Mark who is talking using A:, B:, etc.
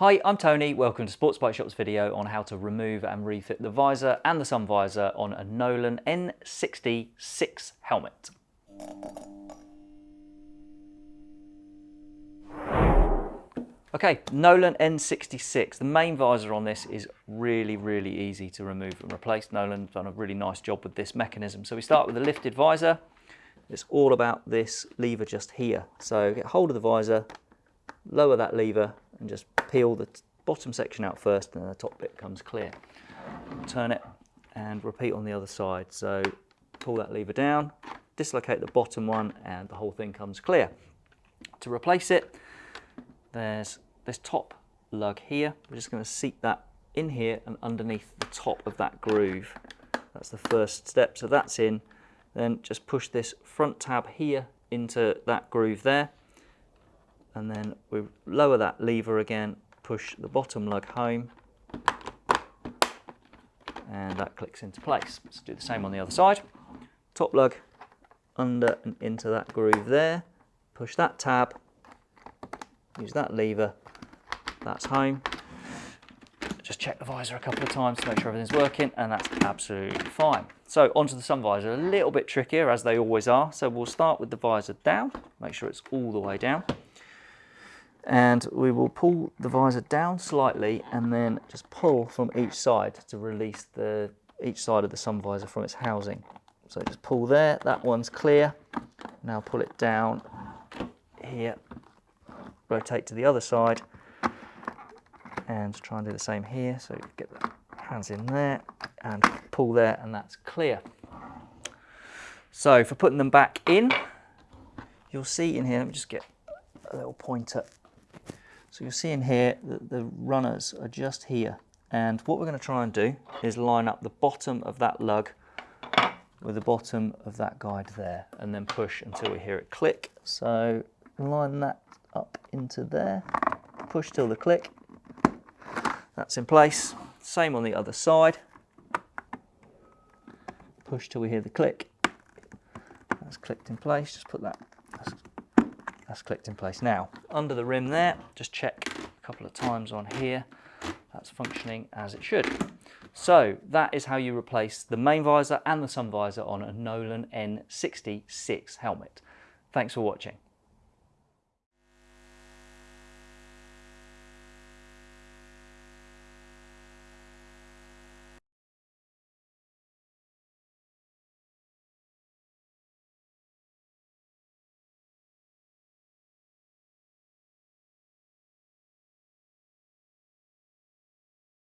A: Hi, I'm Tony. Welcome to Sports Bike Shop's video on how to remove and refit the visor and the sun visor on a Nolan N66 helmet. Okay, Nolan N66. The main visor on this is really, really easy to remove and replace. Nolan's done a really nice job with this mechanism. So we start with the lifted visor. It's all about this lever just here. So get hold of the visor, lower that lever and just peel the bottom section out first and the top bit comes clear. Turn it and repeat on the other side. So pull that lever down, dislocate the bottom one and the whole thing comes clear. To replace it, there's this top lug here. We're just going to seat that in here and underneath the top of that groove. That's the first step. So that's in. Then just push this front tab here into that groove there. And then we lower that lever again, push the bottom lug home. And that clicks into place. Let's do the same on the other side. Top lug under and into that groove there. Push that tab, use that lever, that's home. Just check the visor a couple of times to make sure everything's working and that's absolutely fine. So onto the sun visor, a little bit trickier as they always are. So we'll start with the visor down, make sure it's all the way down. And we will pull the visor down slightly and then just pull from each side to release the each side of the sun visor from its housing. So just pull there, that one's clear. Now pull it down here, rotate to the other side and try and do the same here. So get the hands in there and pull there and that's clear. So for putting them back in, you'll see in here, let me just get a little pointer. So you'll see in here that the runners are just here. And what we're going to try and do is line up the bottom of that lug with the bottom of that guide there and then push until we hear it click. So line that up into there, push till the click that's in place. Same on the other side. Push till we hear the click. That's clicked in place. Just put that, that's clicked in place. Now, under the rim there, just check a couple of times on here. That's functioning as it should. So that is how you replace the main visor and the sun visor on a Nolan N66 helmet. Thanks for watching.